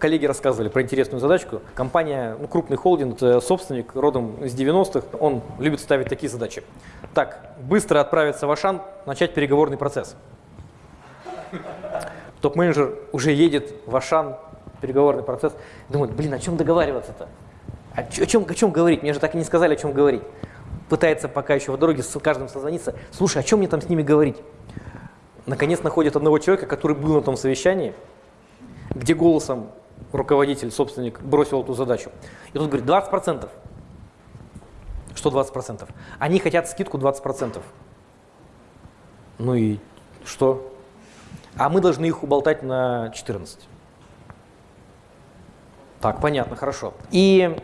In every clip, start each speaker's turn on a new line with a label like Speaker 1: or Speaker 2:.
Speaker 1: коллеги рассказывали про интересную задачку. Компания, ну, крупный холдинг, э, собственник, родом из 90-х, он любит ставить такие задачи. Так, быстро отправиться в Ашан, начать переговорный процесс. Топ-менеджер уже едет в Ашан, переговорный процесс, думает, блин, о чем договариваться-то? О чем, о чем говорить? Мне же так и не сказали, о чем говорить. Пытается пока еще в дороге с каждым созвониться. Слушай, о чем мне там с ними говорить? Наконец находит одного человека, который был на том совещании, где голосом руководитель, собственник бросил эту задачу. И тут говорит, 20%. Что 20%? Они хотят скидку 20%. Ну и что? А мы должны их уболтать на 14. Так, понятно, хорошо. И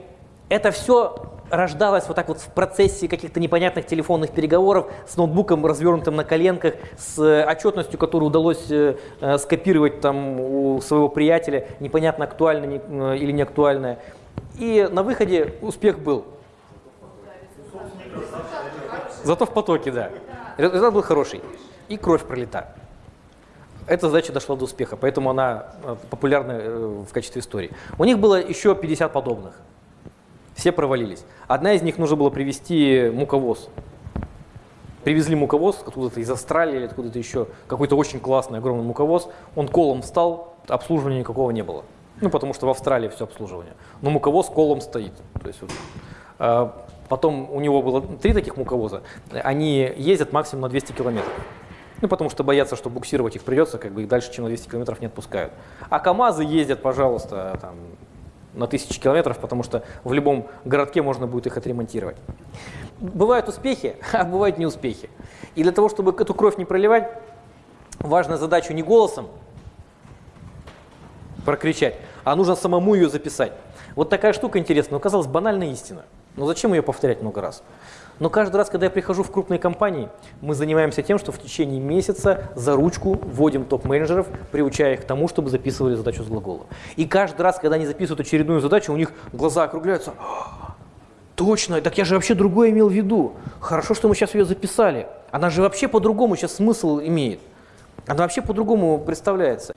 Speaker 1: это все рождалось вот так вот в процессе каких-то непонятных телефонных переговоров с ноутбуком, развернутым на коленках, с отчетностью, которую удалось э, э, скопировать там у своего приятеля, непонятно актуальная э, или не актуальная. И на выходе успех был. Зато в потоке, да. Результат был хороший. И кровь пролита. Эта задача дошла до успеха, поэтому она э, популярна э, в качестве истории. У них было еще 50 подобных. Все провалились. Одна из них нужно было привезти муковоз. Привезли муковоз откуда-то из Австралии или откуда-то еще, какой-то очень классный огромный муковоз. Он колом встал, обслуживания никакого не было. Ну, потому что в Австралии все обслуживание. Но муковоз колом стоит. То есть, вот, э, потом у него было три таких муковоза. Они ездят максимум на 200 километров. Ну, потому что боятся, что буксировать их придется, как бы их дальше, чем на 200 километров не отпускают. А КАМАЗы ездят, пожалуйста, там, на тысячи километров, потому что в любом городке можно будет их отремонтировать. Бывают успехи, а бывают неуспехи. И для того, чтобы эту кровь не проливать, важно задачу не голосом прокричать, а нужно самому ее записать. Вот такая штука интересная, но казалось банальная истина. Но зачем ее повторять много раз? Но каждый раз, когда я прихожу в крупные компании, мы занимаемся тем, что в течение месяца за ручку вводим топ-менеджеров, приучая их к тому, чтобы записывали задачу с глагола. И каждый раз, когда они записывают очередную задачу, у них глаза округляются. Точно, так я же вообще другое имел в виду. Хорошо, что мы сейчас ее записали. Она же вообще по-другому сейчас смысл имеет. Она вообще по-другому представляется.